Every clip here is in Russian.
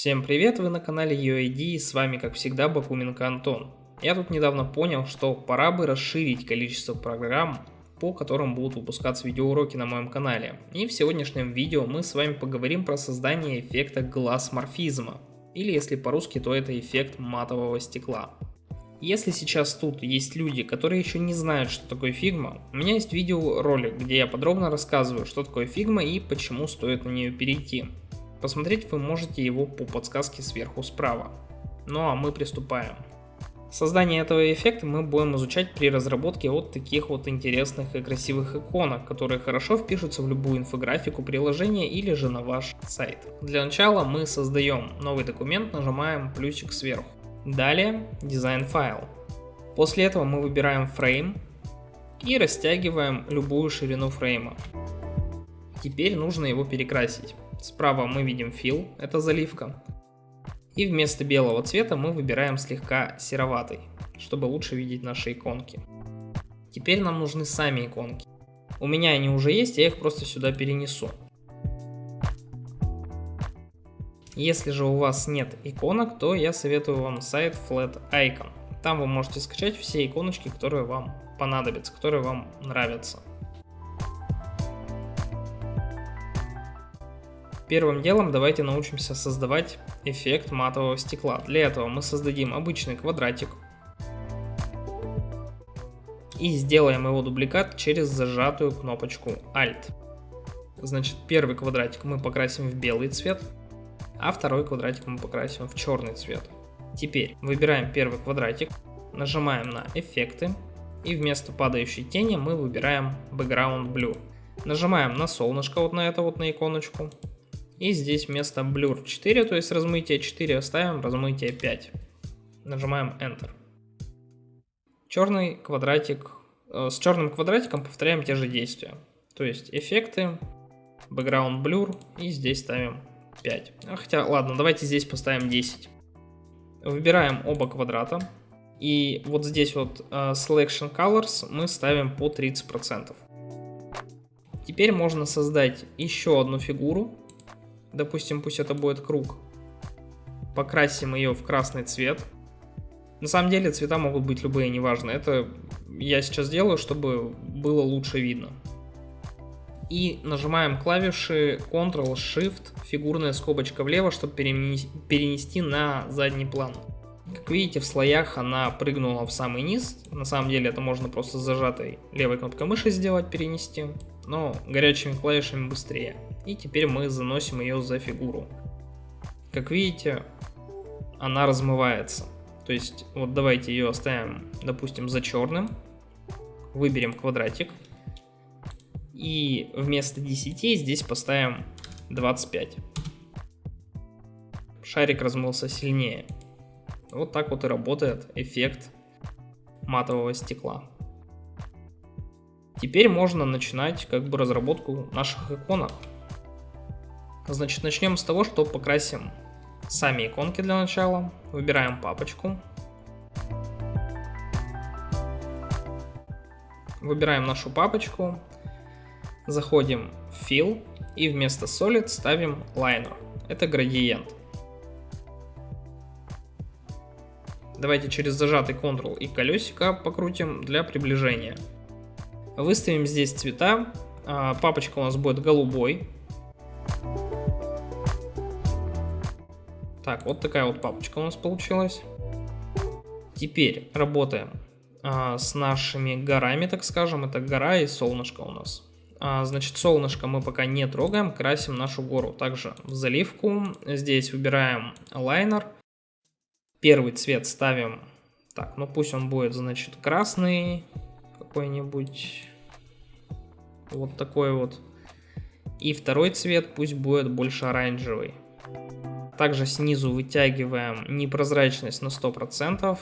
Всем привет, вы на канале UID и с вами как всегда Бакуменко Антон. Я тут недавно понял, что пора бы расширить количество программ, по которым будут выпускаться видеоуроки на моем канале. И в сегодняшнем видео мы с вами поговорим про создание эффекта глассморфизма, или если по-русски, то это эффект матового стекла. Если сейчас тут есть люди, которые еще не знают, что такое фигма, у меня есть видеоролик, где я подробно рассказываю, что такое Figma и почему стоит на нее перейти. Посмотреть вы можете его по подсказке сверху справа. Ну а мы приступаем. Создание этого эффекта мы будем изучать при разработке вот таких вот интересных и красивых иконок, которые хорошо впишутся в любую инфографику приложения или же на ваш сайт. Для начала мы создаем новый документ, нажимаем плюсик сверху. Далее дизайн файл. После этого мы выбираем фрейм и растягиваем любую ширину фрейма. Теперь нужно его перекрасить. Справа мы видим fill, это заливка. И вместо белого цвета мы выбираем слегка сероватый, чтобы лучше видеть наши иконки. Теперь нам нужны сами иконки. У меня они уже есть, я их просто сюда перенесу. Если же у вас нет иконок, то я советую вам сайт Flat Icon. Там вы можете скачать все иконочки, которые вам понадобятся, которые вам нравятся. Первым делом давайте научимся создавать эффект матового стекла. Для этого мы создадим обычный квадратик и сделаем его дубликат через зажатую кнопочку Alt. Значит, первый квадратик мы покрасим в белый цвет, а второй квадратик мы покрасим в черный цвет. Теперь выбираем первый квадратик, нажимаем на эффекты и вместо падающей тени мы выбираем background blue. Нажимаем на солнышко вот на это вот на иконочку и здесь вместо blur 4, то есть размытие 4, оставим размытие 5. Нажимаем Enter. Черный квадратик, э, с черным квадратиком повторяем те же действия. То есть эффекты, background blur и здесь ставим 5. А хотя, ладно, давайте здесь поставим 10. Выбираем оба квадрата. И вот здесь вот uh, Selection Colors мы ставим по 30%. Теперь можно создать еще одну фигуру. Допустим, пусть это будет круг. Покрасим ее в красный цвет. На самом деле цвета могут быть любые, неважно. Это я сейчас делаю, чтобы было лучше видно и нажимаем клавиши Ctrl-Shift, фигурная скобочка влево, чтобы перенести на задний план. Как видите, в слоях она прыгнула в самый низ. На самом деле это можно просто зажатой левой кнопкой мыши сделать, перенести. Но горячими клавишами быстрее. И теперь мы заносим ее за фигуру. Как видите, она размывается. То есть, вот давайте ее оставим, допустим, за черным. Выберем квадратик. И вместо 10 здесь поставим 25. Шарик размылся сильнее. Вот так вот и работает эффект матового стекла. Теперь можно начинать как бы разработку наших иконок. Значит, начнем с того, что покрасим сами иконки для начала. Выбираем папочку. Выбираем нашу папочку заходим в Fill и вместо Solid ставим Liner. Это градиент. Давайте через зажатый Ctrl и колесико покрутим для приближения. Выставим здесь цвета. А, папочка у нас будет голубой. Так, вот такая вот папочка у нас получилась. Теперь работаем а, с нашими горами, так скажем. Это гора и солнышко у нас. А, значит, солнышко мы пока не трогаем, красим нашу гору. Также в заливку. Здесь выбираем лайнер. Первый цвет ставим, так, ну пусть он будет, значит, красный какой-нибудь. Вот такой вот. И второй цвет пусть будет больше оранжевый. Также снизу вытягиваем непрозрачность на 100%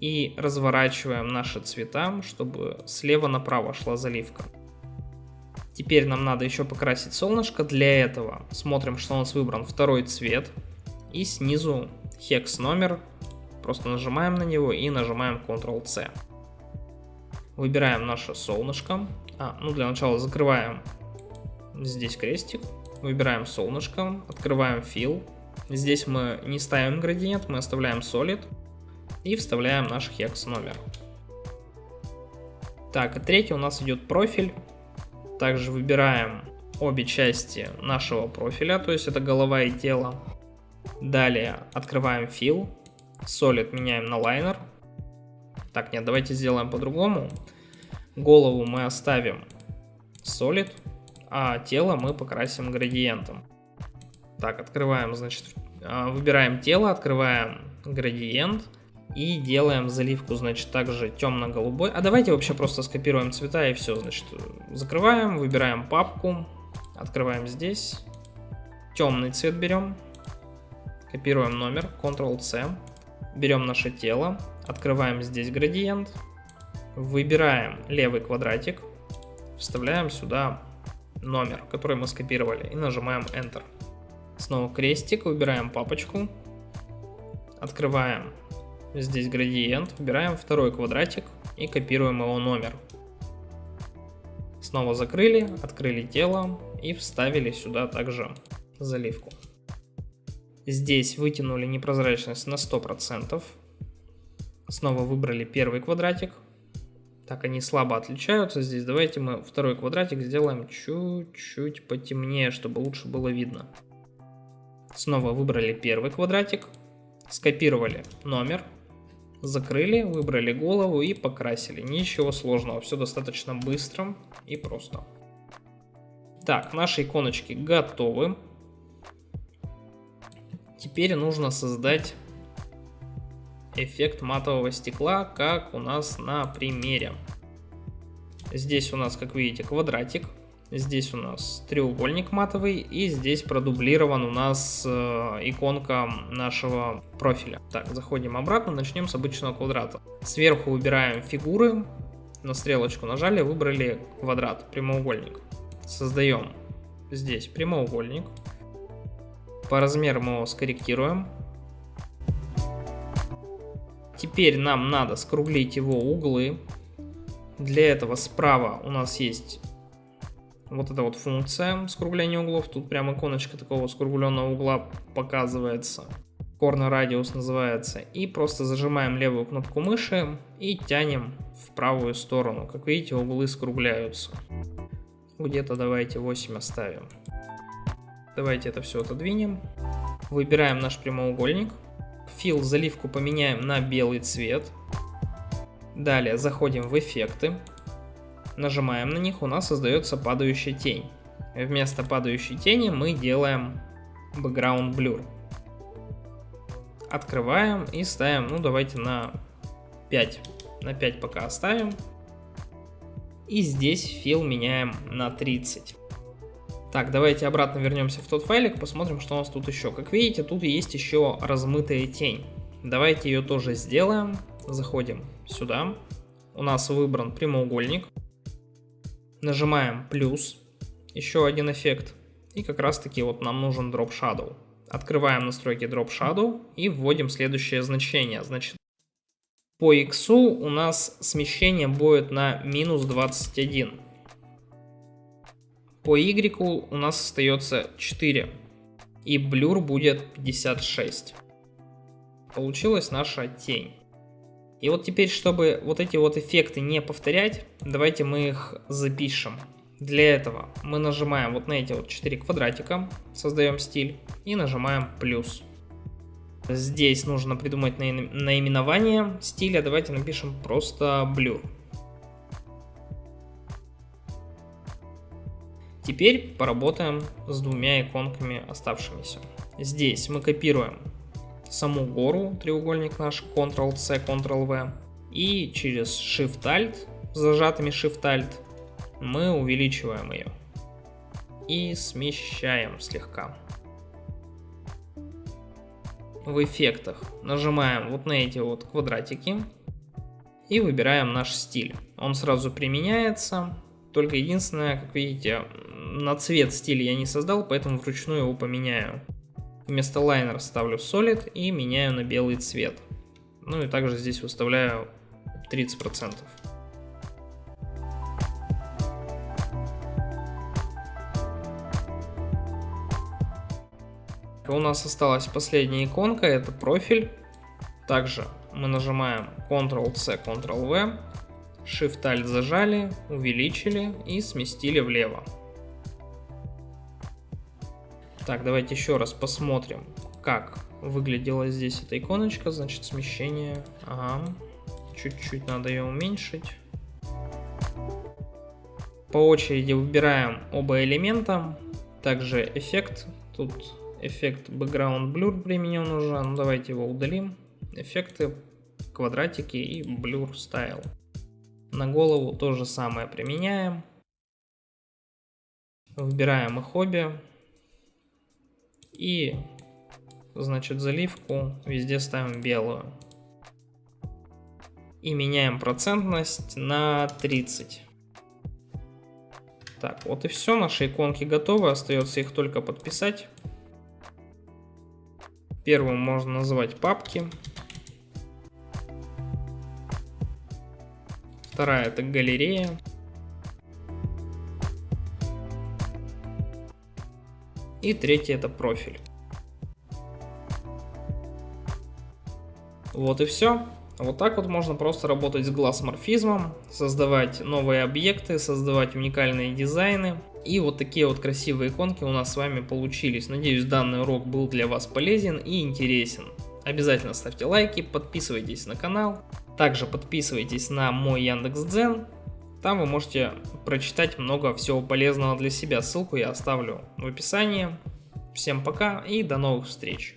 и разворачиваем наши цвета, чтобы слева направо шла заливка. Теперь нам надо еще покрасить солнышко. Для этого смотрим, что у нас выбран второй цвет. И снизу хекс номер. Просто нажимаем на него и нажимаем Ctrl-C. Выбираем наше солнышко. А, ну для начала закрываем здесь крестик. Выбираем солнышко, открываем Fill, Здесь мы не ставим градиент, мы оставляем solid и вставляем наш hex номер. Так, и третий у нас идет профиль. Также выбираем обе части нашего профиля, то есть это голова и тело. Далее открываем fill, solid меняем на liner. Так, нет, давайте сделаем по-другому. Голову мы оставим solid, а тело мы покрасим градиентом. Так, открываем, значит, а, выбираем тело, открываем градиент и делаем заливку, значит, также темно-голубой. А давайте вообще просто скопируем цвета и все, значит, закрываем, выбираем папку, открываем здесь, темный цвет берем, копируем номер, Ctrl-C, берем наше тело, открываем здесь градиент, выбираем левый квадратик, вставляем сюда номер, который мы скопировали, и нажимаем Enter. Снова крестик, выбираем папочку, открываем здесь градиент, выбираем второй квадратик и копируем его номер. Снова закрыли, открыли тело и вставили сюда также заливку. Здесь вытянули непрозрачность на 100%. Снова выбрали первый квадратик. Так, они слабо отличаются здесь. Давайте мы второй квадратик сделаем чуть-чуть потемнее, чтобы лучше было видно. Снова выбрали первый квадратик, скопировали номер, закрыли, выбрали голову и покрасили. Ничего сложного, все достаточно быстро и просто. Так, наши иконочки готовы. Теперь нужно создать эффект матового стекла, как у нас на примере. Здесь у нас, как видите, квадратик. Здесь у нас треугольник матовый и здесь продублирован у нас э, иконка нашего профиля. Так, заходим обратно, начнем с обычного квадрата. Сверху выбираем фигуры, на стрелочку нажали, выбрали квадрат, прямоугольник. Создаем здесь прямоугольник. По размеру мы его скорректируем. Теперь нам надо скруглить его углы. Для этого справа у нас есть вот эта вот функция скругления углов. Тут прям иконочка такого скругленного угла показывается. Corner Radius называется. И просто зажимаем левую кнопку мыши и тянем в правую сторону. Как видите, углы скругляются. Где-то давайте 8 оставим. Давайте это все отодвинем. Выбираем наш прямоугольник. Фил заливку поменяем на белый цвет. Далее заходим в эффекты. Нажимаем на них, у нас создается падающая тень. Вместо падающей тени мы делаем background blur. Открываем и ставим, ну давайте на 5. На 5 пока оставим. И здесь фил меняем на 30. Так, давайте обратно вернемся в тот файлик, посмотрим, что у нас тут еще. Как видите, тут есть еще размытая тень. Давайте ее тоже сделаем. Заходим сюда. У нас выбран прямоугольник. Нажимаем плюс, еще один эффект. И как раз таки вот нам нужен Drop Shadow. Открываем настройки Drop Shadow и вводим следующее значение. Значит, по X у нас смещение будет на минус 21. По Y у нас остается 4. И блюр будет 56. Получилась наша тень. И вот теперь, чтобы вот эти вот эффекты не повторять, давайте мы их запишем. Для этого мы нажимаем вот на эти вот 4 квадратика, создаем стиль и нажимаем плюс. Здесь нужно придумать наименование стиля, давайте напишем просто blur. Теперь поработаем с двумя иконками оставшимися. Здесь мы копируем саму гору, треугольник наш, Ctrl-C, Ctrl-V. И через Shift-Alt, зажатыми Shift-Alt, мы увеличиваем ее. И смещаем слегка. В эффектах нажимаем вот на эти вот квадратики и выбираем наш стиль. Он сразу применяется, только единственное, как видите, на цвет стиля я не создал, поэтому вручную его поменяю. Вместо лайнера ставлю Solid и меняю на белый цвет. Ну и также здесь выставляю 30%. У нас осталась последняя иконка, это профиль. Также мы нажимаем Ctrl-C, Ctrl-V, Shift-Alt зажали, увеличили и сместили влево. Так, давайте еще раз посмотрим, как выглядела здесь эта иконочка. Значит, смещение. Ага. Чуть-чуть надо ее уменьшить. По очереди выбираем оба элемента. Также эффект. Тут эффект Background Blur применен уже. Ну, давайте его удалим. Эффекты, квадратики и Blur Style. На голову то же самое применяем. Выбираем их обе. И, значит, заливку везде ставим белую. И меняем процентность на 30. Так, вот и все, наши иконки готовы, остается их только подписать. Первым можно называть папки. Вторая это галерея. И третий это профиль. Вот и все. Вот так вот можно просто работать с глаз-морфизмом, создавать новые объекты, создавать уникальные дизайны. И вот такие вот красивые иконки у нас с вами получились. Надеюсь, данный урок был для вас полезен и интересен. Обязательно ставьте лайки, подписывайтесь на канал. Также подписывайтесь на мой Яндекс.Дзен. Там вы можете прочитать много всего полезного для себя. Ссылку я оставлю в описании. Всем пока и до новых встреч.